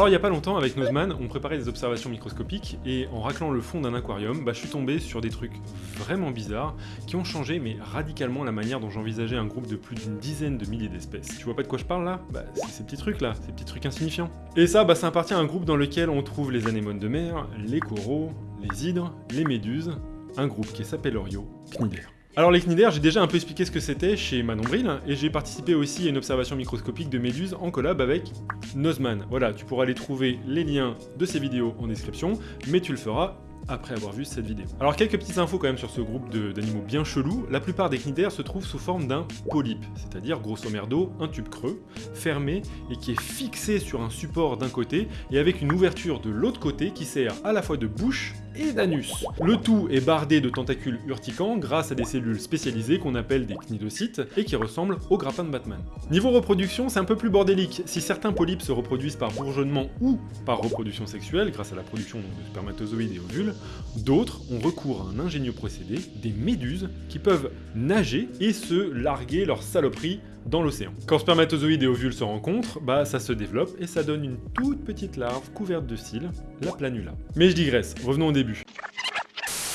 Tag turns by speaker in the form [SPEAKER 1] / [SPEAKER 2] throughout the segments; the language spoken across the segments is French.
[SPEAKER 1] Alors il y a pas longtemps, avec Nozman, on préparait des observations microscopiques, et en raclant le fond d'un aquarium, bah, je suis tombé sur des trucs vraiment bizarres, qui ont changé mais radicalement la manière dont j'envisageais un groupe de plus d'une dizaine de milliers d'espèces. Tu vois pas de quoi je parle là? Bah c'est ces petits trucs là, ces petits trucs insignifiants. Et ça, bah ça appartient à un groupe dans lequel on trouve les anémones de mer, les coraux, les hydres, les méduses, un groupe qui s'appelle Orio, Cnidaire. Alors les cnidaires, j'ai déjà un peu expliqué ce que c'était chez Manon Bril, et j'ai participé aussi à une observation microscopique de méduses en collab avec Nozman. Voilà, tu pourras aller trouver les liens de ces vidéos en description, mais tu le feras après avoir vu cette vidéo. Alors quelques petites infos quand même sur ce groupe d'animaux bien chelous. La plupart des cnidaires se trouvent sous forme d'un polype, c'est-à-dire grosso merdo un tube creux, fermé et qui est fixé sur un support d'un côté et avec une ouverture de l'autre côté qui sert à la fois de bouche et d'anus. Le tout est bardé de tentacules urticants grâce à des cellules spécialisées qu'on appelle des cnidocytes et qui ressemblent aux grappins de Batman. Niveau reproduction, c'est un peu plus bordélique. Si certains polypes se reproduisent par bourgeonnement ou par reproduction sexuelle grâce à la production de spermatozoïdes et ovules, d'autres ont recours à un ingénieux procédé, des méduses, qui peuvent nager et se larguer leur saloperie dans l'océan. Quand spermatozoïdes et ovules se rencontrent, bah ça se développe et ça donne une toute petite larve couverte de cils, la planula. Mais je digresse, revenons au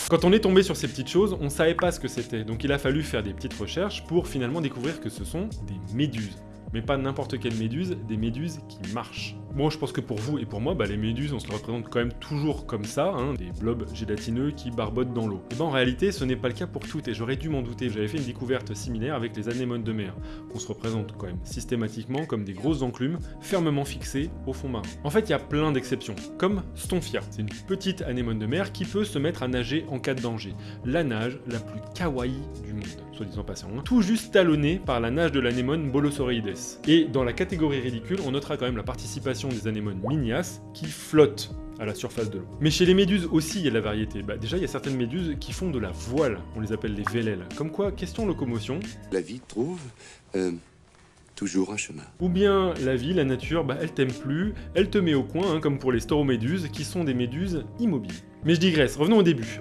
[SPEAKER 1] Quand on est tombé sur ces petites choses, on savait pas ce que c'était, donc il a fallu faire des petites recherches pour finalement découvrir que ce sont des méduses. Mais pas n'importe quelle méduse, des méduses qui marchent. Bon, je pense que pour vous et pour moi, bah, les méduses, on se les représente quand même toujours comme ça, hein, des blobs gélatineux qui barbotent dans l'eau. Et ben en réalité, ce n'est pas le cas pour toutes, et j'aurais dû m'en douter. J'avais fait une découverte similaire avec les anémones de mer, qu'on se représente quand même systématiquement comme des grosses enclumes fermement fixées au fond marin. En fait, il y a plein d'exceptions, comme Stonfia. C'est une petite anémone de mer qui peut se mettre à nager en cas de danger. La nage la plus kawaii du monde, soit disant passant. Hein. Tout juste talonnée par la nage de l'anémone Et dans la catégorie ridicule, on notera quand même la participation des anémones minias qui flottent à la surface de l'eau. Mais chez les méduses aussi, il y a de la variété. Bah, déjà, il y a certaines méduses qui font de la voile, on les appelle les vélèles. Comme quoi, question locomotion...
[SPEAKER 2] La vie trouve... Euh, toujours un chemin.
[SPEAKER 1] Ou bien la vie, la nature, bah, elle t'aime plus, elle te met au coin, hein, comme pour les stauroméduses, qui sont des méduses immobiles. Mais je digresse, revenons au début.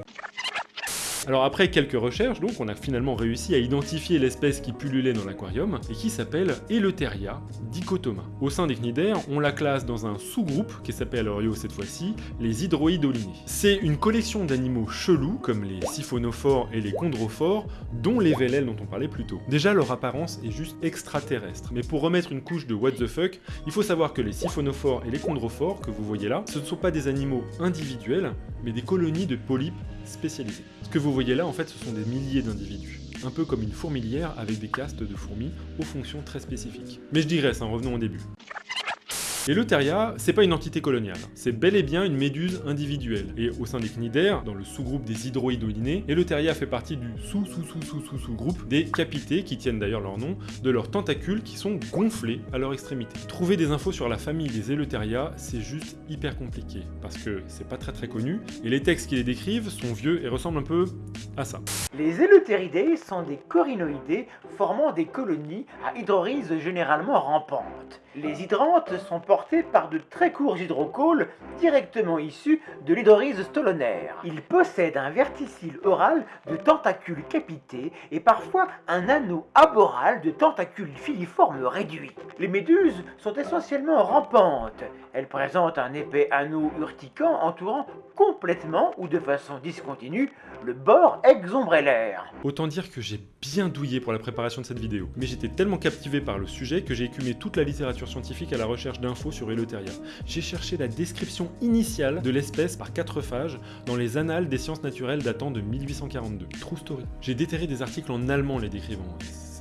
[SPEAKER 1] Alors après quelques recherches, donc, on a finalement réussi à identifier l'espèce qui pullulait dans l'aquarium et qui s'appelle Eleutheria dichotoma. Au sein des cnidaires, on la classe dans un sous-groupe qui s'appelle Orio cette fois-ci, les hydroïdolinés. C'est une collection d'animaux chelous comme les siphonophores et les chondrophores, dont les vélèles dont on parlait plus tôt. Déjà leur apparence est juste extraterrestre, mais pour remettre une couche de what the fuck, il faut savoir que les siphonophores et les chondrophores que vous voyez là, ce ne sont pas des animaux individuels, mais des colonies de polypes spécialisés. Ce que vous voyez là, en fait, ce sont des milliers d'individus. Un peu comme une fourmilière avec des castes de fourmis aux fonctions très spécifiques. Mais je digresse, hein, revenons au début. L'Eleutheria, c'est pas une entité coloniale, c'est bel et bien une méduse individuelle. Et au sein des cnidaires, dans le sous-groupe des hydroïdolinés, Eleutheria fait partie du sous-sous-sous-sous-sous-sous-groupe des capités, qui tiennent d'ailleurs leur nom, de leurs tentacules qui sont gonflés à leur extrémité. Trouver des infos sur la famille des Eleutheria, c'est juste hyper compliqué, parce que c'est pas très très connu, et les textes qui les décrivent sont vieux et ressemblent un peu à ça.
[SPEAKER 3] Les Eleutheridés sont des corinoïdés formant des colonies à hydrorhizes généralement rampantes. Les hydrantes sont portés par de très courts hydrocaules directement issus de l'hydroryse stolonaire. Ils possèdent un verticille oral de tentacules capités et parfois un anneau aboral de tentacules filiformes réduits. Les méduses sont essentiellement rampantes. Elles présentent un épais anneau urticant entourant complètement ou de façon discontinue le bord
[SPEAKER 1] Autant dire que j'ai bien douillé pour la préparation de cette vidéo, mais j'étais tellement captivé par le sujet que j'ai écumé toute la littérature scientifique à la recherche d'infos sur Eleutheria. J'ai cherché la description initiale de l'espèce par quatre phages dans les annales des sciences naturelles datant de 1842. True story. J'ai déterré des articles en allemand les décrivant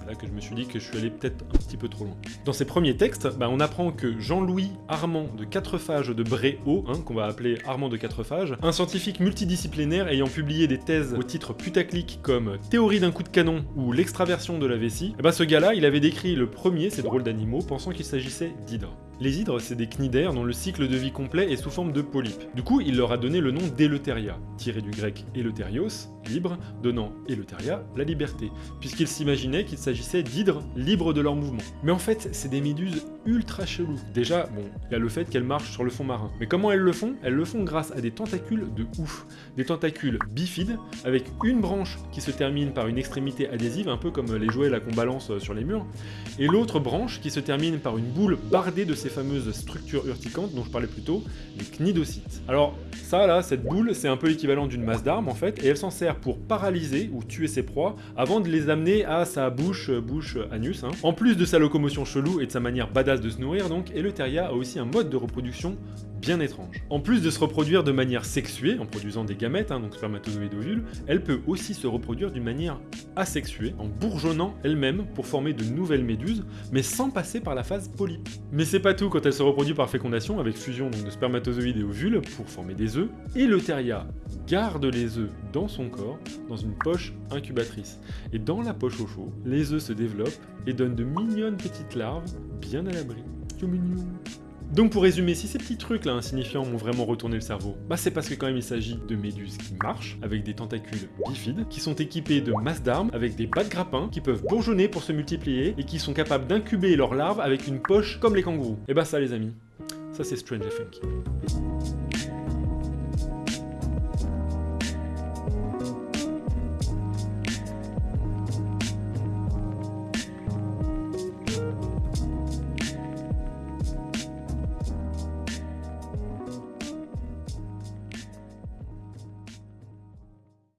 [SPEAKER 1] là que je me suis dit que je suis allé peut-être un petit peu trop loin. Dans ces premiers textes, bah, on apprend que Jean-Louis Armand de Quatrefages de Bréau, hein, qu'on va appeler Armand de Quatrefages, un scientifique multidisciplinaire ayant publié des thèses au titre putaclic comme Théorie d'un coup de canon ou L'extraversion de la vessie, bah, ce gars-là, il avait décrit le premier, ces drôles d'animaux, pensant qu'il s'agissait d'hydres. Les hydres, c'est des cnidaires dont le cycle de vie complet est sous forme de polypes. Du coup, il leur a donné le nom d'Eleutheria, tiré du grec Eleutherios, libre, donnant Eleutheria, la liberté, puisqu'ils s'imaginaient qu'il s'agissait d'hydres libres de leur mouvement. Mais en fait, c'est des méduses ultra cheloues. Déjà, bon, il y a le fait qu'elles marchent sur le fond marin. Mais comment elles le font? Elles le font grâce à des tentacules de ouf. Des tentacules bifides, avec une branche qui se termine par une extrémité adhésive, un peu comme les jouets là qu'on balance sur les murs, et l'autre branche qui se termine par une boule bardée de ces fameuses structures urticantes dont je parlais plus tôt, les cnidocytes. Alors ça là, cette boule, c'est un peu l'équivalent d'une masse d'armes en fait, et elle s'en sert pour paralyser ou tuer ses proies avant de les amener à sa bouche, bouche, anus. Hein. En plus de sa locomotion chelou et de sa manière badass de se nourrir donc, Eleutheria a aussi un mode de reproduction bien étrange. En plus de se reproduire de manière sexuée, en produisant des gamètes, hein, donc spermatozoïdes ovules, elle peut aussi se reproduire d'une manière asexuée, en bourgeonnant elle-même pour former de nouvelles méduses, mais sans passer par la phase polype. Mais c'est pas tout, quand elle se reproduit par fécondation, avec fusion de spermatozoïdes et ovules pour former des œufs, Eleutheria garde les œufs dans son corps, dans une poche incubatrice. Et dans la poche au chaud, les œufs se développent et donnent de mignonnes petites larves bien à l'abri. Mignon donc pour résumer, si ces petits trucs là insignifiants m'ont vraiment retourné le cerveau, bah c'est parce que quand même il s'agit de méduses qui marchent, avec des tentacules bifides, qui sont équipées de masses d'armes, avec des bas de grappins, qui peuvent bourgeonner pour se multiplier, et qui sont capables d'incuber leurs larves avec une poche comme les kangourous. Et bah ça les amis, ça c'est Strange Funky.